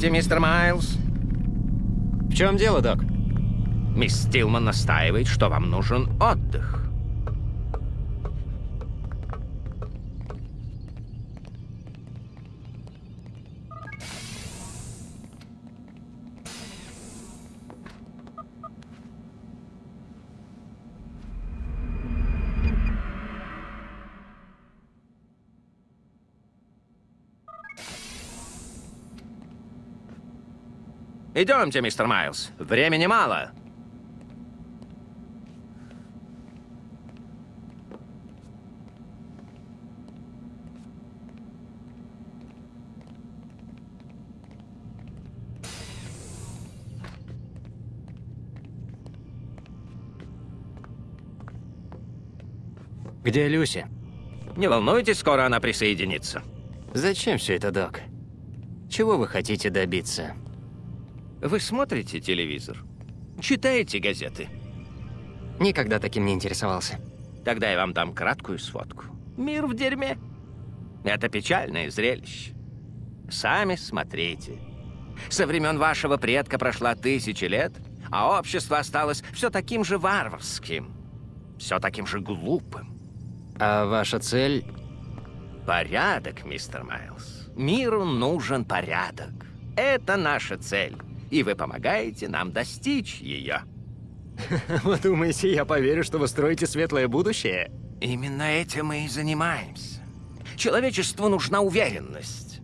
Идемте, мистер Майлз. В чем дело, док? Мисс Стилман настаивает, что вам нужен отдых. Идемте, мистер Майлз. Времени мало. Где Люси? Не волнуйтесь, скоро она присоединится. Зачем все это, док? Чего вы хотите добиться? Вы смотрите телевизор? Читаете газеты? Никогда таким не интересовался. Тогда я вам дам краткую сводку. Мир в дерьме. Это печальное зрелище. Сами смотрите. Со времен вашего предка прошла тысячи лет, а общество осталось все таким же варварским, все таким же глупым. А ваша цель? Порядок, мистер Майлз. Миру нужен порядок. Это наша цель, и вы помогаете нам достичь ее. Вы думаете, я поверю, что вы строите светлое будущее? Именно этим мы и занимаемся. Человечеству нужна уверенность.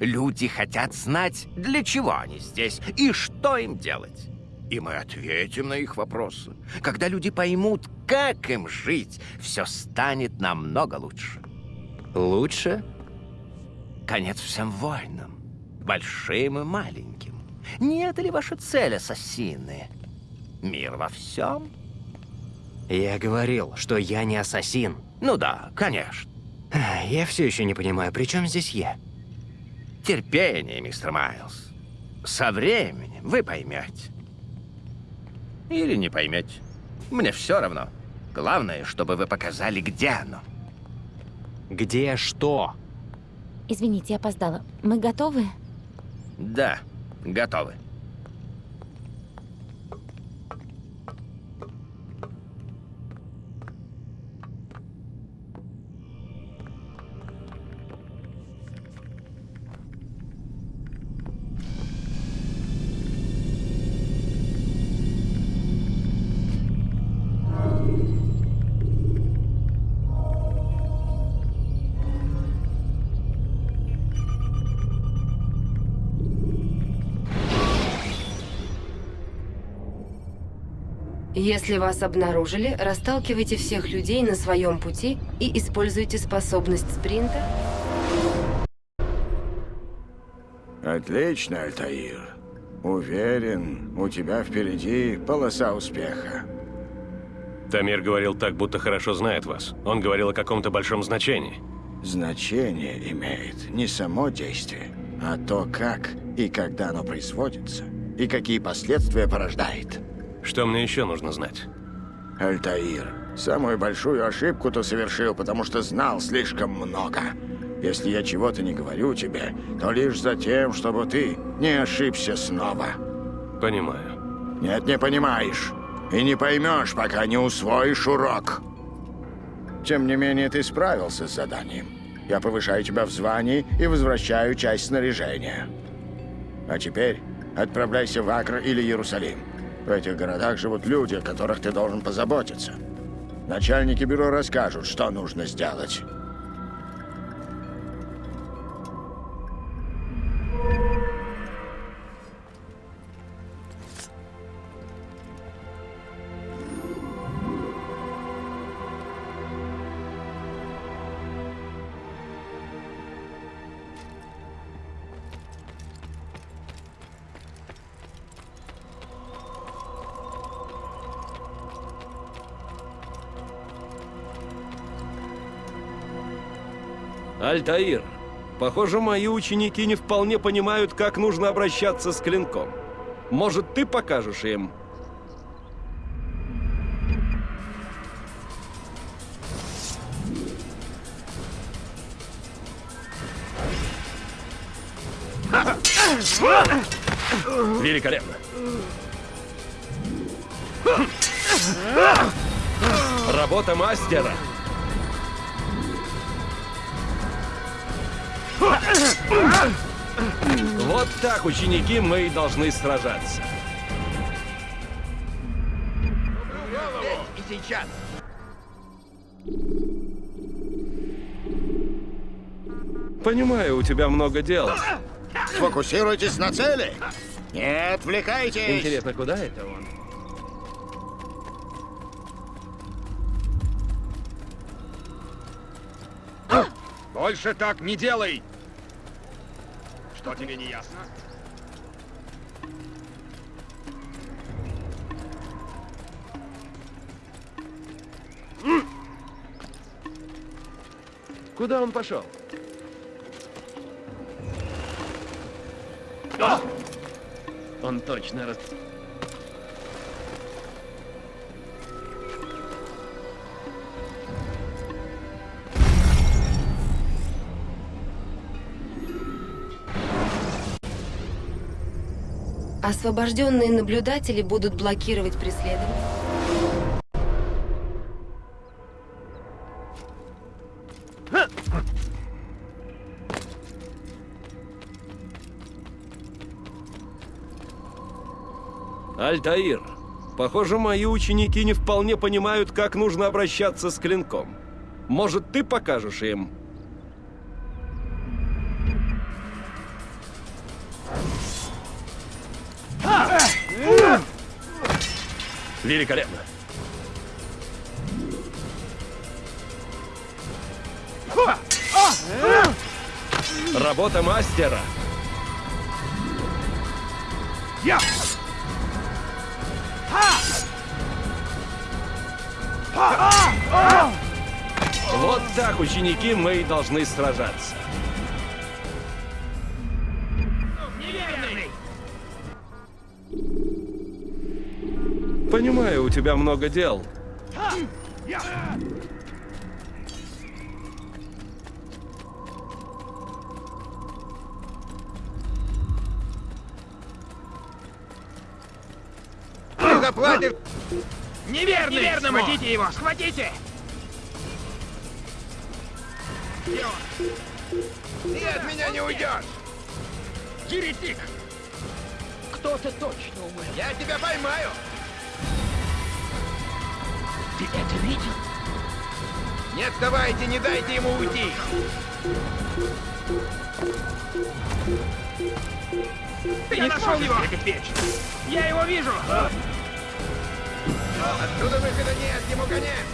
Люди хотят знать, для чего они здесь и что им делать. И мы ответим на их вопросы. Когда люди поймут, как им жить, все станет намного лучше. Лучше? Конец всем войнам, большим и маленьким. Не это ли ваша цель, ассасины? Мир во всем? Я говорил, что я не ассасин. Ну да, конечно. Я все еще не понимаю, при чем здесь я? Терпение, мистер Майлз. Со временем вы поймете. Или не поймете. Мне все равно. Главное, чтобы вы показали, где оно. Где что? Извините, я опоздала. Мы готовы? Да, готовы. Если вас обнаружили, расталкивайте всех людей на своем пути и используйте способность спринта. Отлично, Альтаир. Уверен, у тебя впереди полоса успеха. Тамир говорил так, будто хорошо знает вас. Он говорил о каком-то большом значении. Значение имеет не само действие, а то, как и когда оно производится, и какие последствия порождает. Что мне еще нужно знать? Альтаир, самую большую ошибку ты совершил, потому что знал слишком много. Если я чего-то не говорю тебе, то лишь за тем, чтобы ты не ошибся снова. Понимаю. Нет, не понимаешь. И не поймешь, пока не усвоишь урок. Тем не менее, ты справился с заданием. Я повышаю тебя в звании и возвращаю часть снаряжения. А теперь отправляйся в Акр или Иерусалим. В этих городах живут люди, о которых ты должен позаботиться. Начальники бюро расскажут, что нужно сделать. Альтаир, похоже, мои ученики не вполне понимают, как нужно обращаться с клинком. Может, ты покажешь им? Великолепно. Работа мастера. Так, ученики, мы и должны сражаться. И сейчас. Понимаю, у тебя много дел. Фокусируйтесь на цели. Не отвлекайтесь. Интересно, куда это он? Больше так не делай! Что тебе не ясно? Куда он пошел? Он точно раз... Освобожденные наблюдатели будут блокировать преследование. Альтаир, похоже, мои ученики не вполне понимают, как нужно обращаться с клинком. Может, ты покажешь им? Великолепно. Работа мастера. Я! Вот так, ученики, мы и должны сражаться. Понимаю, у тебя много дел. Ты заплатишь! Неверный! Неверному! Схватите его! Схватите! Ты от меня не уйдешь! Еретик! Кто-то точно умер. Я тебя поймаю! Ты это видел? Не отставайте, не дайте ему уйти! Я нашел его! Я его вижу! Отсюда выхода нет, ему конец!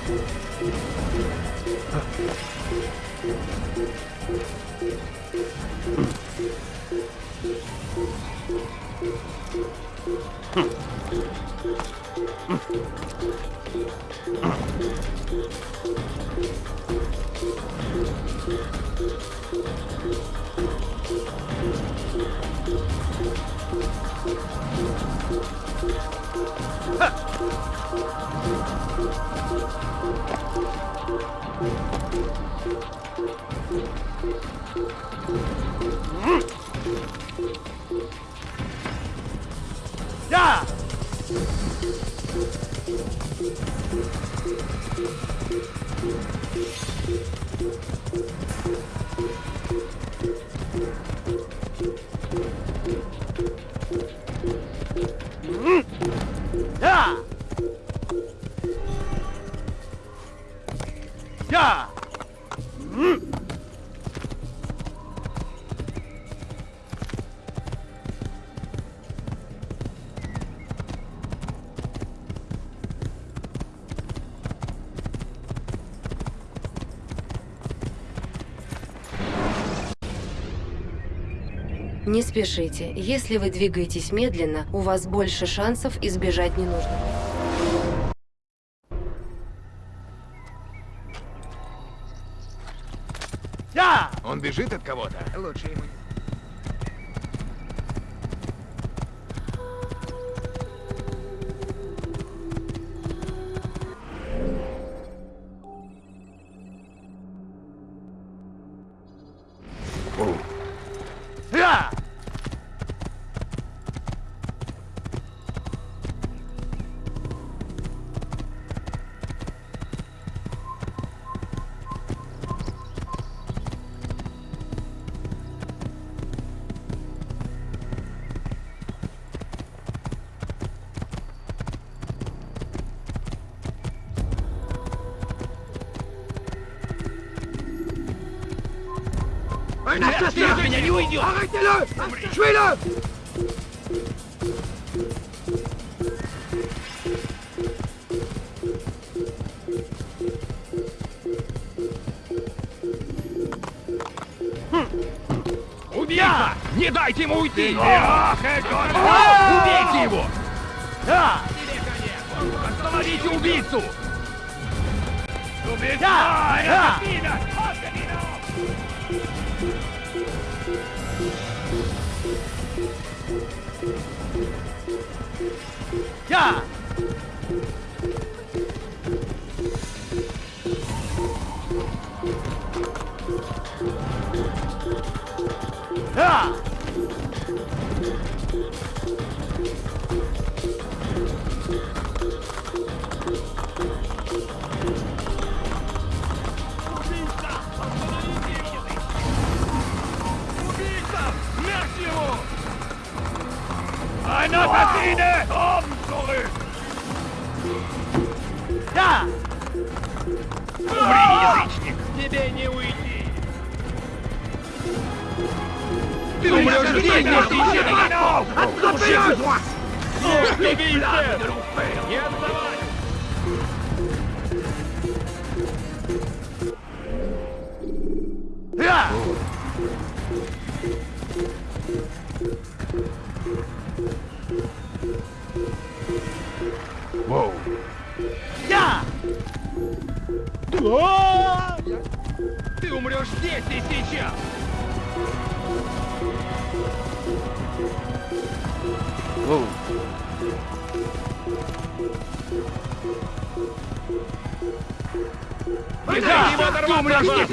Huh. Не спешите. Если вы двигаетесь медленно, у вас больше шансов избежать ненужного. Он бежит от кого-то. Лучше ему не... Ты меня не уйдешь! Убийца! Не дайте ему уйти! Ах. Убейте его! Да! Остановите убийцу! Убийца! Да! Умрешь здесь,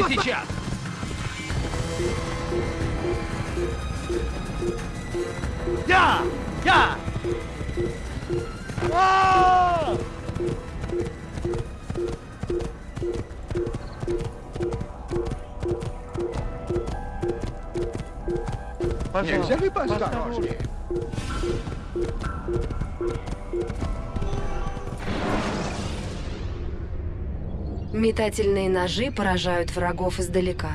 сейчас! Я! Я! А! Нельзя ли поосторожнее? Метательные ножи поражают врагов издалека.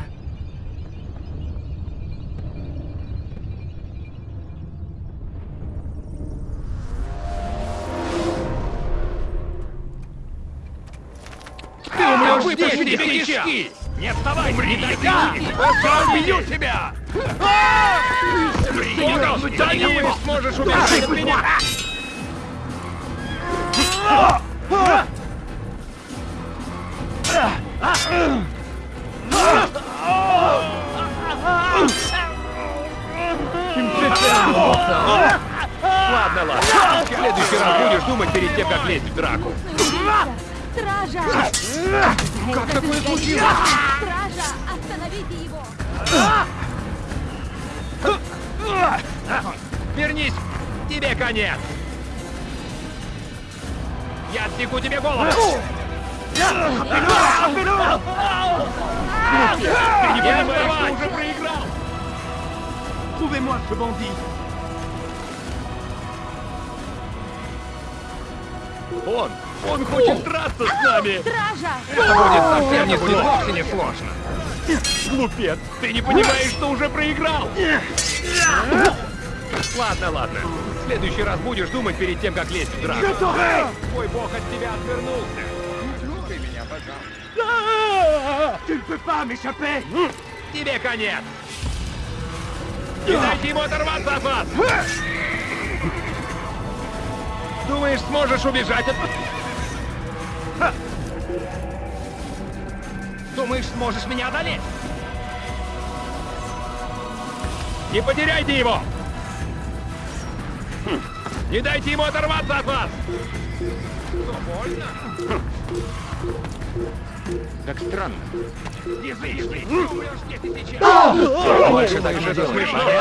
Ты умрешь здесь и сейчас! Не отставай! Умри, не дай Я убью тебя! Умри, за ним сможешь убежать от меня! Ладно, ладно. В следующий раз будешь думать перед тем, как лезть в драку. Стража! Как такое случилось? Стража! Остановите его! Вернись! Тебе конец! Я отсеку тебе голову! Ты уже проиграл! Trouvez-moi ce bandit! Он! Он хочет драться с нами! Стража! Это будет совсем не сложно. Не сложно. Глупец, ты не понимаешь, что уже проиграл. Ладно, ладно. В следующий раз будешь думать перед тем, как лезть в драку. Твой бог от тебя отвернулся. Слушай меня, пожалуйста. Тебе конец. Не дайте ему оторваться от вас. Думаешь, сможешь убежать от... Ха! Думаешь, сможешь меня одолеть? Не потеряйте его! Хм. Не дайте ему оторваться от вас! Что, больно? Как странно. Язычник, ты умрешь здесь и сейчас! Больше так не делай. Пошел!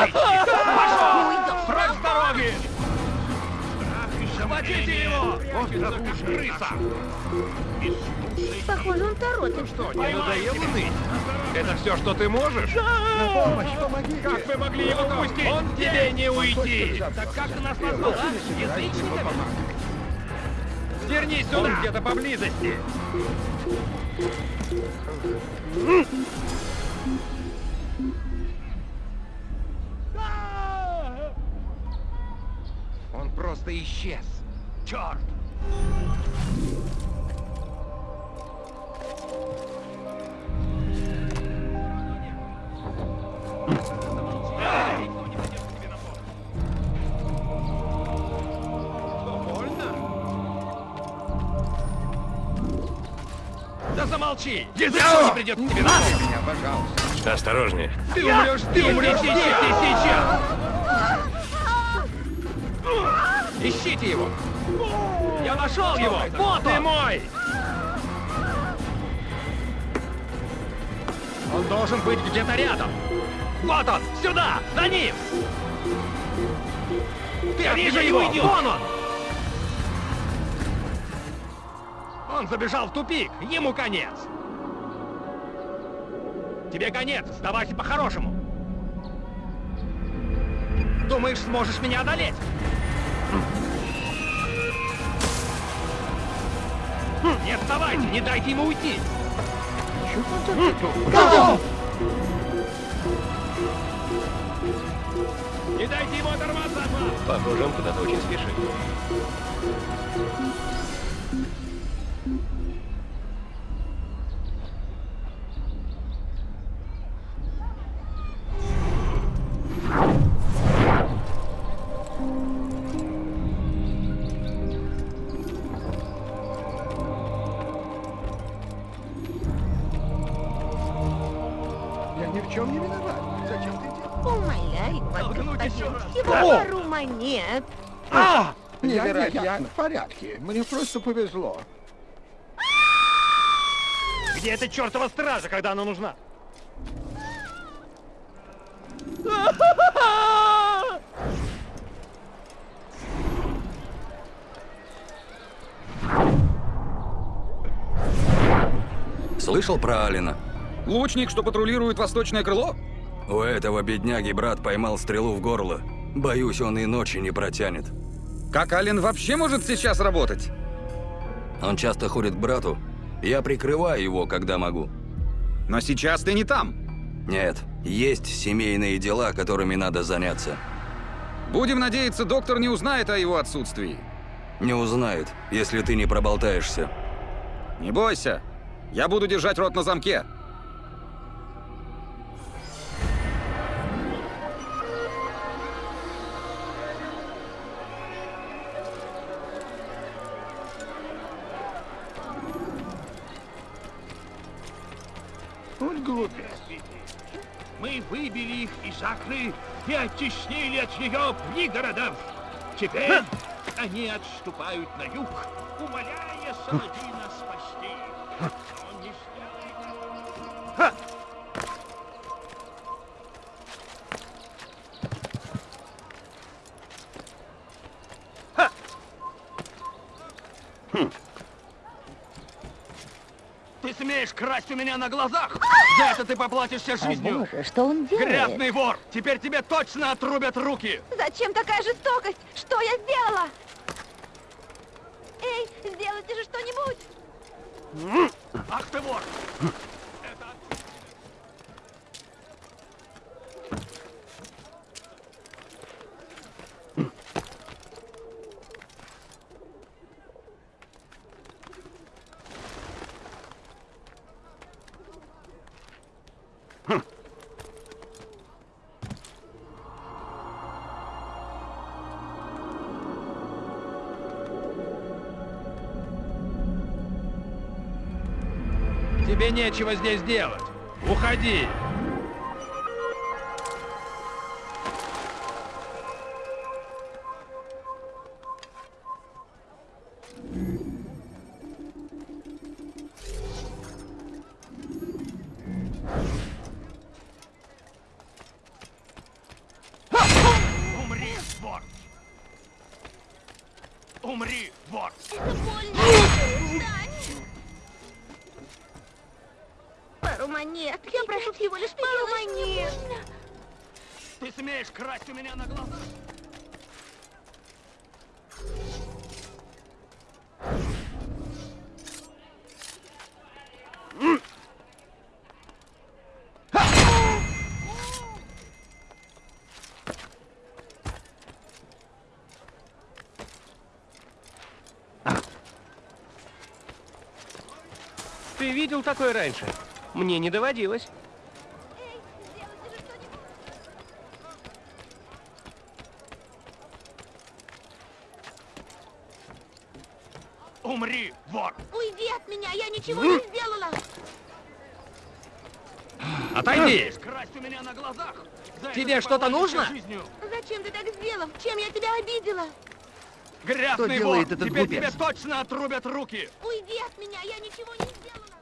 Прочь с дороги! Схватите его! Прячется, как крыса! Похоже, он торопится. Что, не надоело ныть? Это все, что ты можешь? На помощь, помоги! Как вы могли его пустить? Он тебе не уйти! Так как ты нас назвал, а? Язычниками? Вернись сюда! Он где-то поблизости! Он просто исчез. Черт! Замолчи! Никто не придет к тебе на меня, пожалуйста. Осторожнее. Ты умрешь, ты умрешь здесь, здесь, сейчас! Ищите его! Я нашел его! Вот ты мой! Он должен быть где-то рядом! Вот он! Сюда! За ним! Ты Я вижу его! Вон он! Он забежал в тупик! Ему конец! Тебе конец! Сдавайся по-хорошему! Думаешь, сможешь меня одолеть? Не отставайте, не дайте ему уйти! Не дайте ему оторваться от вас! Похоже, он куда-то очень спешит. Чем не виноват. Зачем ты делаешь? Умоляю вас, еще господин, раз. всего пару монет. А! Я, в порядке. Мне просто повезло. Где эта чертова стража, когда она нужна? Слышал про Алина? Лучник, что патрулирует восточное крыло? У этого бедняги брат поймал стрелу в горло. Боюсь, он и ночи не протянет. Как Ален вообще может сейчас работать? Он часто ходит к брату. Я прикрываю его, когда могу. Но сейчас ты не там. Нет, есть семейные дела, которыми надо заняться. Будем надеяться, доктор не узнает о его отсутствии. Не узнает, если ты не проболтаешься. Не бойся. Я буду держать рот на замке. Глупец. Мы выбили их из Акры и оттеснили от нее пригородов. Теперь они отступают на юг, умоляя Саладина спасти их. Он не сделает этого. Ты смеешь красть у меня на глазах? За это ты поплатишься жизнью! Боже, что он делает? Грязный вор! Теперь тебе точно отрубят руки! Зачем такая жестокость? Что я сделала? Эй, сделайте же что-нибудь! Ах ты вор! Нечего здесь делать. Уходи. Умри, вор! Это больно. Встань. всего лишь малыш. Ты смеешь красть у меня на глазах? Ты видел такое раньше? Мне не доводилось. Что-то нужно? Зачем ты так сделал? Чем я тебя обидела? Грязный делает вор! этот Теперь глупец? тебе точно отрубят руки! Уйди от меня, я ничего не сделала.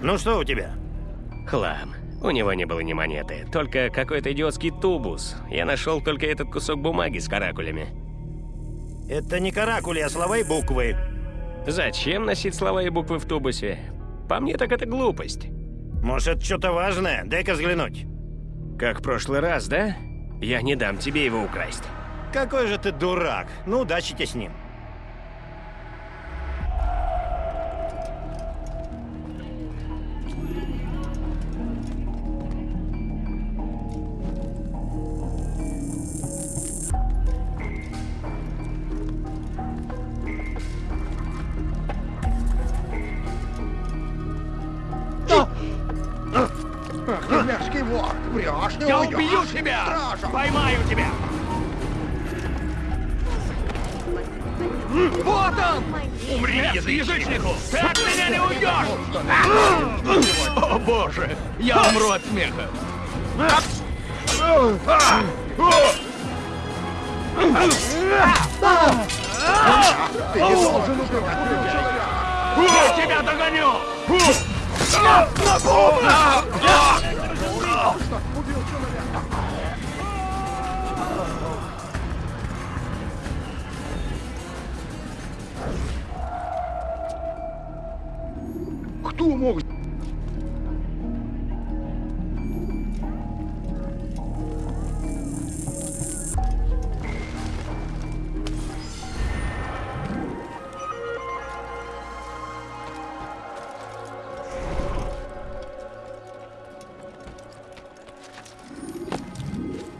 Ну что у тебя? Хлам. У него не было ни монеты, только какой-то идиотский тубус. Я нашел только этот кусок бумаги с каракулями. Это не каракули, а слова и буквы. Зачем носить слова и буквы в тубусе? По мне так это глупость. Может, что-то важное? Дай-ка взглянуть. Как в прошлый раз, да? Я не дам тебе его украсть. Какой же ты дурак. Ну, удачи тебе с ним. Кто мог...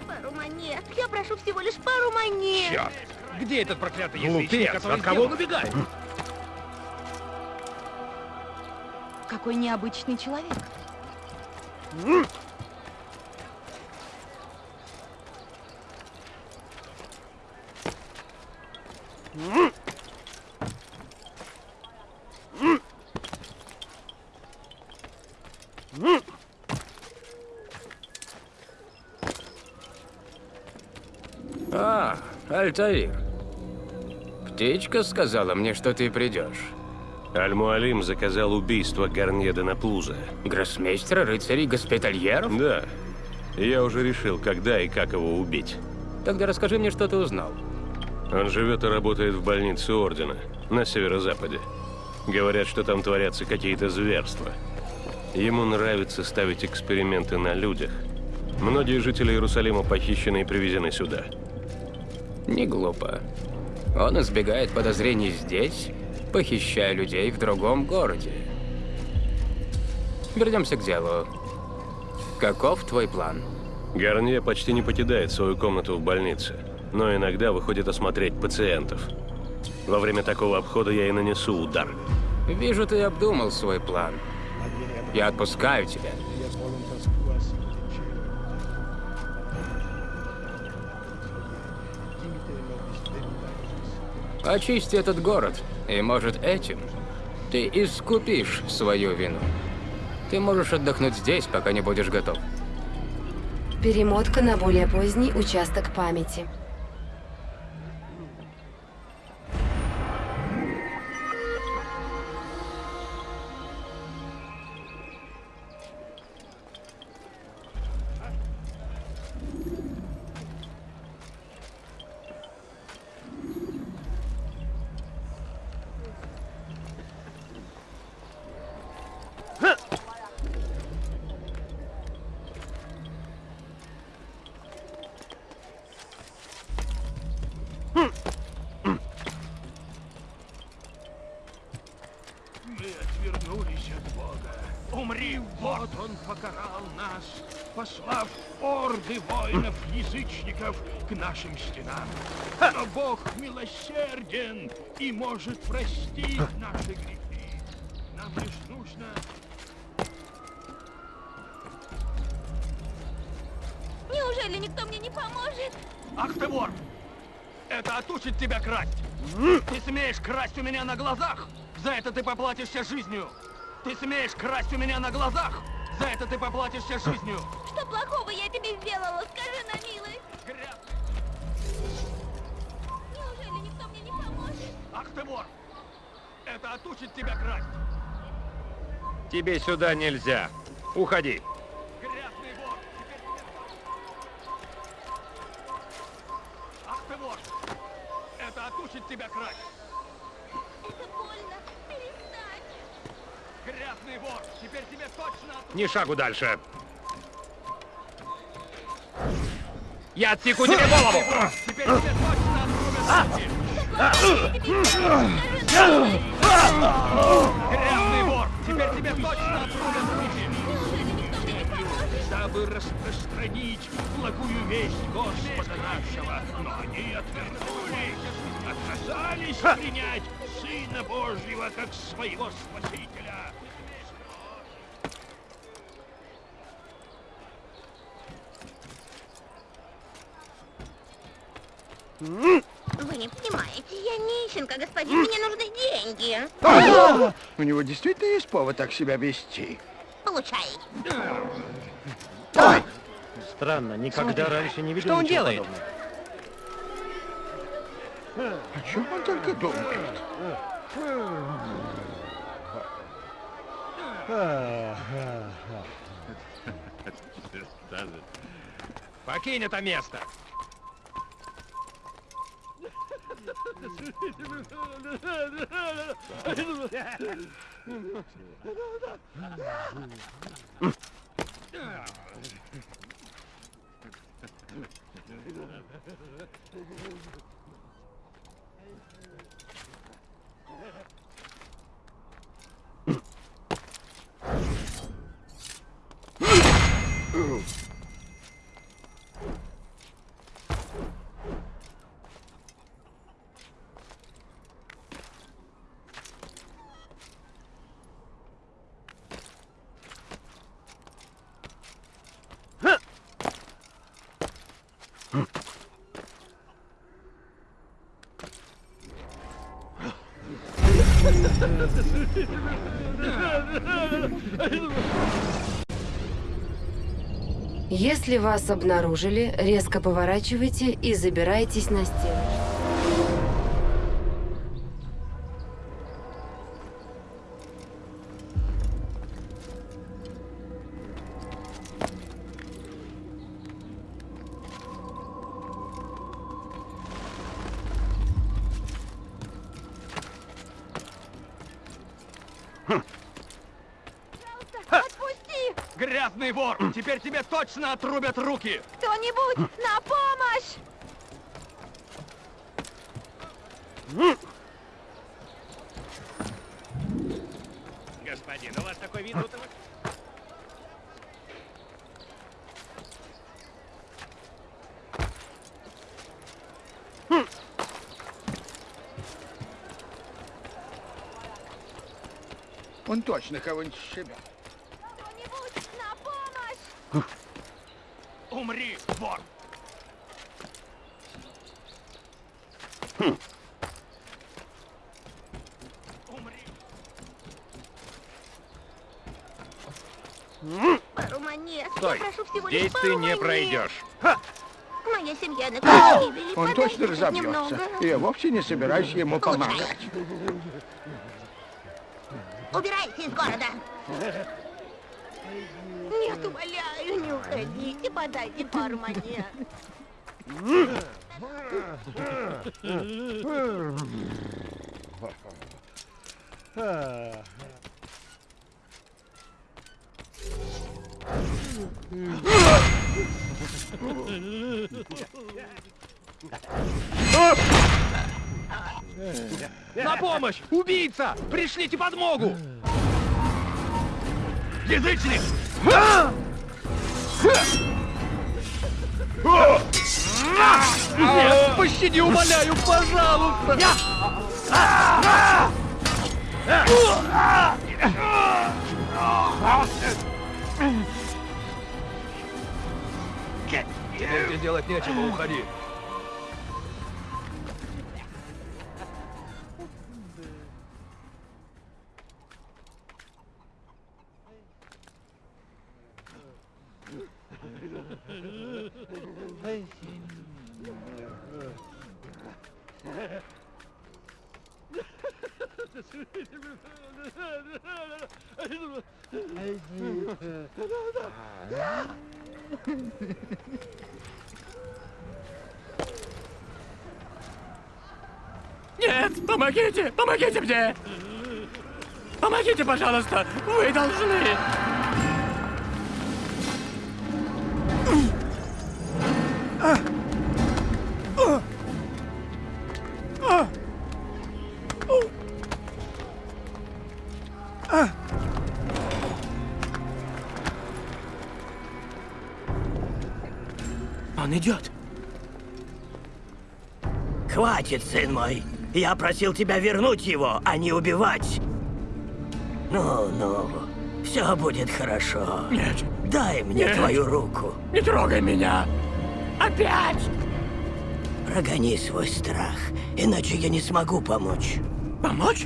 Пару монет. Я прошу всего лишь пару монет. Черт! Где этот проклятый Глупец, язычник, который от кого убегает? Какой необычный человек. А, Альтаир. Птичка сказала мне, что ты придешь. Аль-Муалим заказал убийство Гарнье де Наплуза. Гроссмейстера, рыцарей, госпитальеров? Да. Я уже решил, когда и как его убить. Тогда расскажи мне, что ты узнал. Он живет и работает в больнице Ордена на северо-западе. Говорят, что там творятся какие-то зверства. Ему нравится ставить эксперименты на людях. Многие жители Иерусалима похищены и привезены сюда. Не глупо. Он избегает подозрений здесь, похищая людей в другом городе. Вернемся к делу. Каков твой план? Гарнье почти не покидает свою комнату в больнице, но иногда выходит осмотреть пациентов. Во время такого обхода я и нанесу удар. Вижу, ты обдумал свой план. Я отпускаю тебя. Очисти этот город, и, может, этим ты искупишь свою вину. Ты можешь отдохнуть здесь, пока не будешь готов. Перемотка на более поздний участок памяти. Мы отвернулись от Бога. Умри, вот он покарал нас, послав орды воинов-язычников к нашим стенам. Но Бог милосерден и может простить наши грехи. Нам лишь нужно Неужели никто мне не поможет? Ах ты вор! Это отучит тебя красть! Ты смеешь красть у меня на глазах? За это ты поплатишься жизнью! Ты смеешь красть у меня на глазах? За это ты поплатишься жизнью! Что плохого я тебе сделала? Скажи на милость. Неужели никто мне не поможет? Ах ты вор! Это отучит тебя красть! Тебе сюда нельзя. Уходи. Грязный вор! Ах ты вор! Это отучит тебя красть! Это больно. Перестань. Грязный вор! Теперь тебе точно! Ни шагу дальше. Я отсеку тебе голову! Теперь тебе точно отрубят руки! Грязный вор! Теперь тебе точно отрубят руки! дабы распространить благую весть Господа нашего. Но они отвернулись, отказались принять Сына Божьего как своего Спасителя. Вы не понимаете, я нищенка, господин, мне нужны деньги. У него действительно есть повод так себя вести. Получай. Странно, никогда раньше не видел Что он делает? подобного. О чем он только думает? Покинь это место! Oh. Если вас обнаружили, резко поворачивайте и забирайтесь на стену. Теперь тебе точно отрубят руки! Кто-нибудь на помощь! Господин, у вас такой вид, будто вы... Он точно кого-нибудь себя. Кто-нибудь на помощь! Умри, вор! Умри! Пару монет. Стой! Я прошу всего лишь Здесь пару ты не пройдешь. Моя семья на краю гибели. Он точно разобьется. немного. И я вовсе не собираюсь ему Получай. помогать. Убирайся из города. Нет, умоляю, не уходите, подайте пару монет. На помощь! Убийца! Пришлите подмогу! Язычник! Нет, пощади, умоляю, пожалуйста! Тебе делать нечего, уходи. Нет, помогите, помогите мне! Помогите, пожалуйста! Вы должны! Он Хватит, сын мой. Я просил тебя вернуть его, а не убивать. Ну, ну, все будет хорошо. Нет. Дай мне Нет. твою руку. Не трогай меня! Опять! Прогони свой страх, иначе я не смогу помочь. Помочь?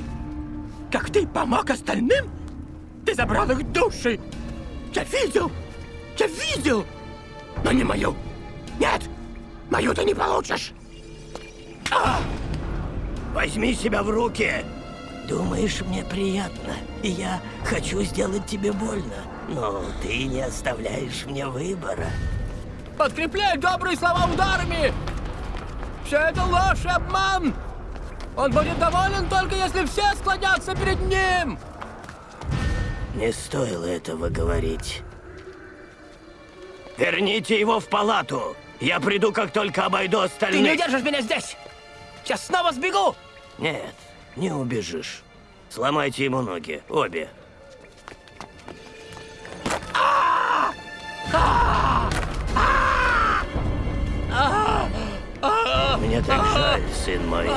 Как ты помог остальным? Ты забрал их души! Я видел! Я видел! Но не мою! Нет! Мою ты не получишь! Возьми себя в руки. Думаешь, мне приятно, и я хочу сделать тебе больно, но ты не оставляешь мне выбора. Подкрепляй добрые слова ударами! Все это ложь и обман! Он будет доволен только если все склонятся перед ним! Не стоило этого говорить. Верните его в палату. Я приду, как только обойду Ты остальных. не удержишь меня здесь! Сейчас снова сбегу! Нет, не убежишь. Сломайте ему ноги, обе. Мне так жаль, сын мой.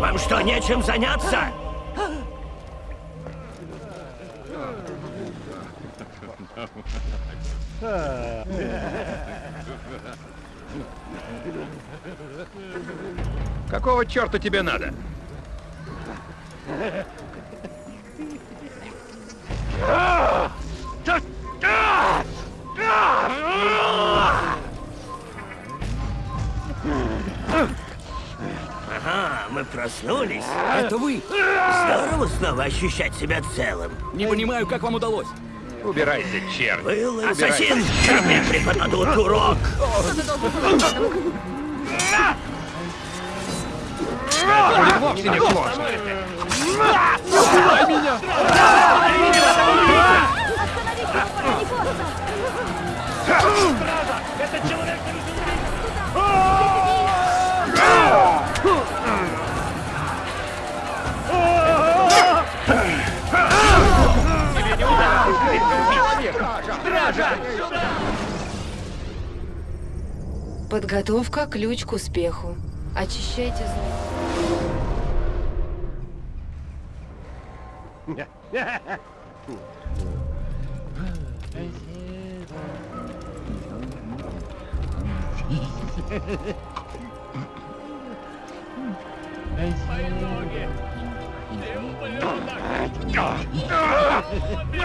Вам что, нечем заняться? Какого черта тебе надо? Ага, мы проснулись. Это вы? Здорово снова ощущать себя целым. Не понимаю, как вам удалось. Убирайся, черт. Был ассасин, тебе преподадут урок. Это будет вовсе не сложно. Убивай меня! Подготовка – ключ к успеху. Очищайте зло. Мои ноги! Ты!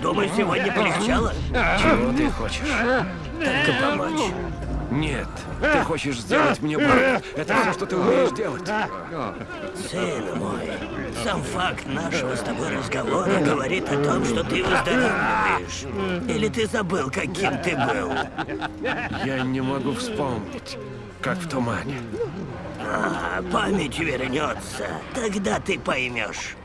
Думаю, сегодня полегчало? Чего ты хочешь? Только помочь. Нет, ты хочешь сделать мне больно. Это все, что ты умеешь делать. Сын мой, сам факт нашего с тобой разговора говорит о том, что ты выздоравливаешь. Или ты забыл, каким ты был? Я не могу вспомнить, как в тумане. А, память вернется. Тогда ты поймешь.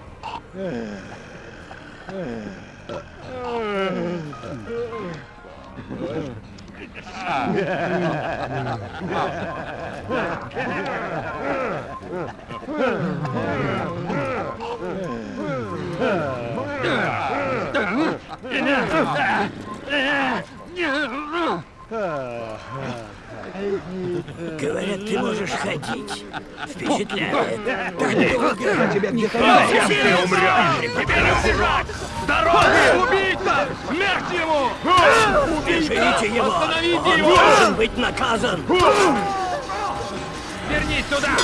Ah. Говорят, ты можешь ходить. Впечатляет. Так долго. Тебя не хватит. Ты умрешь. Тебе не убежать. Дороги! Убийца! Смерть ему! Держите его! Остановите Он его! должен быть наказан! Вернись сюда!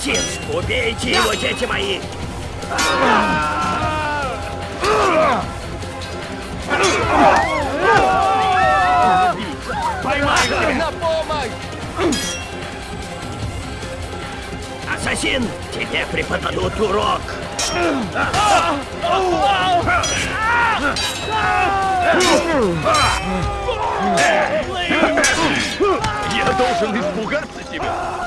Ассасин! Убейте его, дети мои! Поймай! На помощь! Ассасин! Тебе преподадут урок! Я должен испугаться тебя!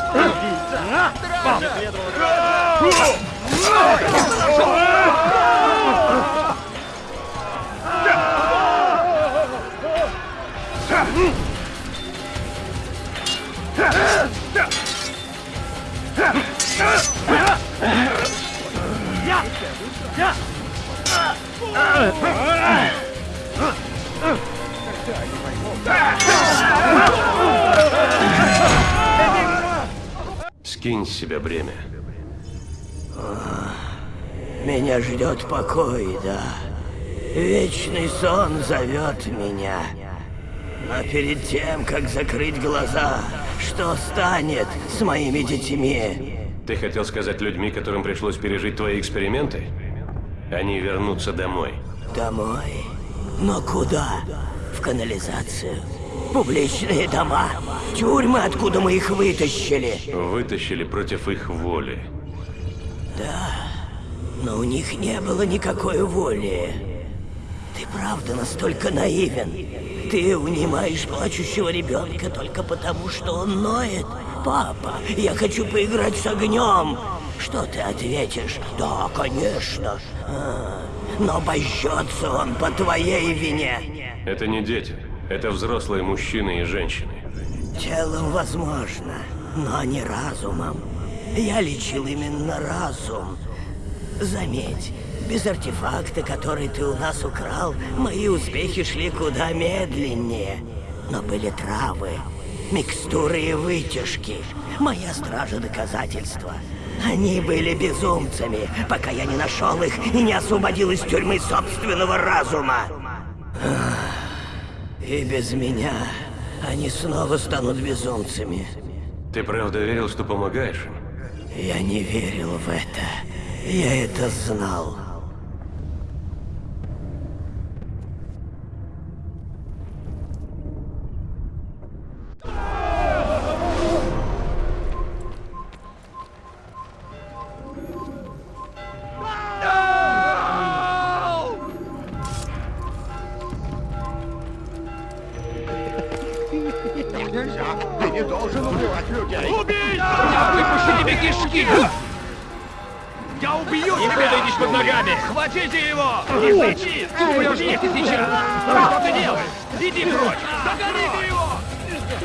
Скинь с себя бремя. Меня ждет покой, да. Вечный сон зовет меня. Но перед тем, как закрыть глаза, что станет с моими детьми? Ты хотел сказать людьми, которым пришлось пережить твои эксперименты? Они вернутся домой. Домой? Но куда? В канализацию? Публичные дома? Тюрьмы, откуда мы их вытащили? Вытащили против их воли. Да, но у них не было никакой воли. Ты правда настолько наивен? Ты унимаешь плачущего ребенка только потому, что он ноет? Папа, я хочу поиграть с огнем. Что ты ответишь? Да, конечно. А, но божжется он по твоей вине. Это не дети. Это взрослые мужчины и женщины. Телом возможно, но не разумом. Я лечил именно разум. Заметь, без артефакта, который ты у нас украл, мои успехи шли куда медленнее. Но были травы, микстуры и вытяжки. Моя стража доказательства. Они были безумцами, пока я не нашел их и не освободил из тюрьмы собственного разума. И без меня они снова станут безумцами. Ты правда верил, что помогаешь им? Я не верил в это. Я это знал. Прочь! Догоните его!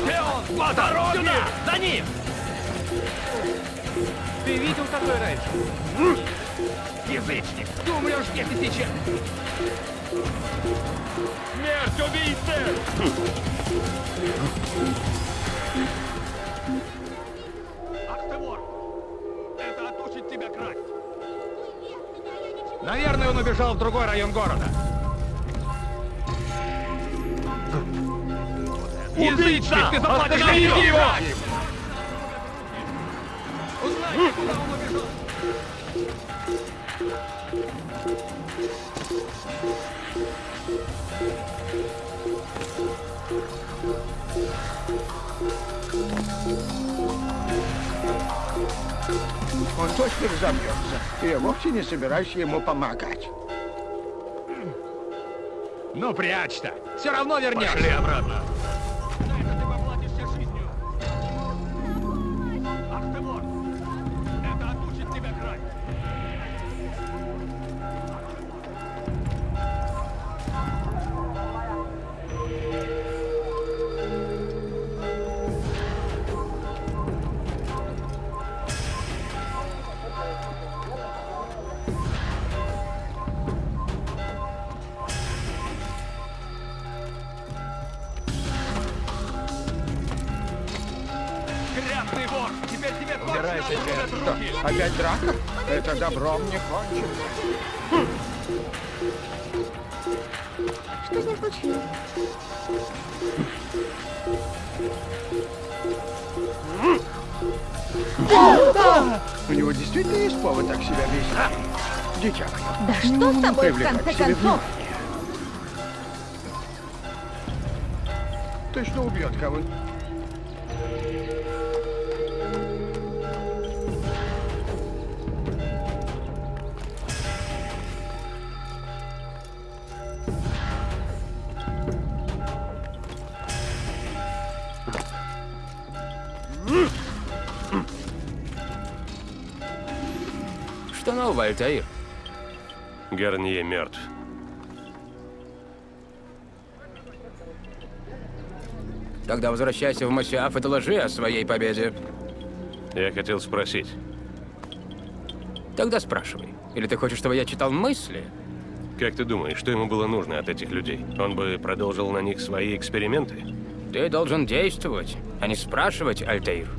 Где он? По дороге! Сюда! За ним! Ты видел такое раньше? Язычник! Ты умрешь здесь и сейчас! Смерть убийце! Ах ты вор! Это отучит тебя красть! Наверное, он убежал в другой район города. Язычник, ты заплатишь за Остановите него! его! Узнайте, куда он убежал! Он точно разобьется, и я вовсе не собираюсь ему помогать. Ну, прячь-то. Все равно вернешь. Пошли обратно. Что, опять драка? Это добром не кончится. Что ним случилось? У него действительно есть повод так себя вести. Мое. Да что с тобой, в конце концов? внимание. Точно убьет кого-нибудь. Альтаир? Гарнье мертв. Тогда возвращайся в Масиаф и доложи о своей победе. Я хотел спросить. Тогда спрашивай. Или ты хочешь, чтобы я читал мысли? Как ты думаешь, что ему было нужно от этих людей? Он бы продолжил на них свои эксперименты? Ты должен действовать, а не спрашивать, Альтаир.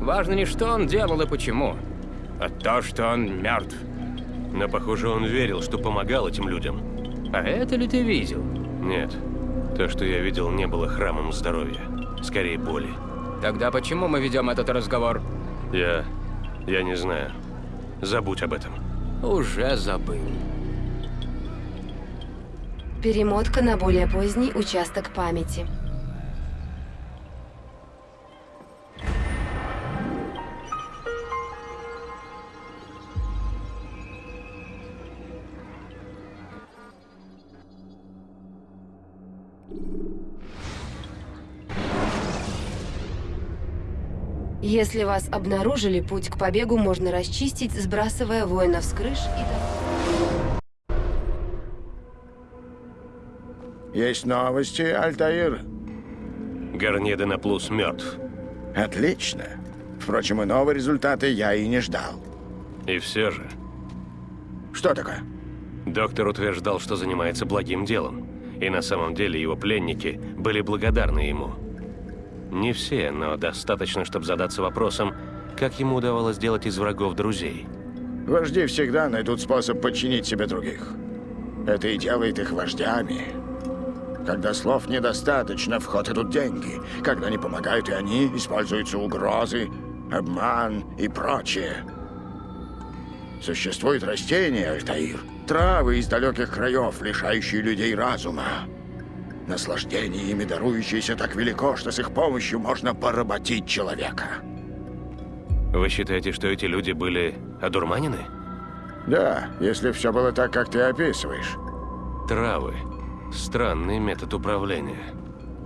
Важно не что он делал и почему, а то, что он мертв. Но, похоже, он верил, что помогал этим людям. А это ли ты видел? Нет. То, что я видел, не было храмом здоровья. Скорее, боли. Тогда почему мы ведем этот разговор? Я... я не знаю. Забудь об этом. Уже забыл. Перемотка на более поздний участок памяти. Если вас обнаружили, путь к побегу можно расчистить, сбрасывая воинов с крыш и... Есть новости, Альтаир? Гарнье Денаплус мертв. Отлично. Впрочем, иного результата я и не ждал. И все же... Что такое? Доктор утверждал, что занимается благим делом. И на самом деле его пленники были благодарны ему. Не все, но достаточно, чтобы задаться вопросом, как ему удавалось делать из врагов друзей. Вожди всегда найдут способ подчинить себе других. Это и делает их вождями. Когда слов недостаточно, в ход идут деньги. Когда не помогают и они, используются угрозы, обман и прочее. Существуют растения, Альтаир, травы из далеких краев, лишающие людей разума. Наслаждение ими дарующееся так велико, что с их помощью можно поработить человека. Вы считаете, что эти люди были одурманены? Да, если все было так, как ты описываешь. Травы. Странный метод управления.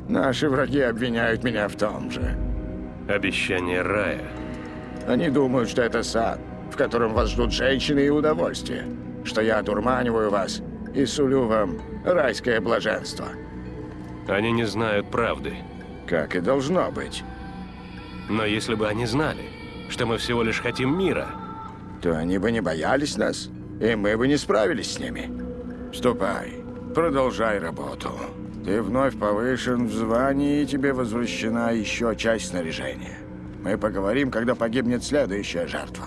Наши враги обвиняют меня в том же. Обещание рая. Они думают, что это сад, в котором вас ждут женщины и удовольствие. Что я одурманиваю вас и сулю вам райское блаженство. Они не знают правды. Как и должно быть. Но если бы они знали, что мы всего лишь хотим мира, то они бы не боялись нас, и мы бы не справились с ними. Ступай, продолжай работу. Ты вновь повышен в звании, и тебе возвращена еще часть снаряжения. Мы поговорим, когда погибнет следующая жертва.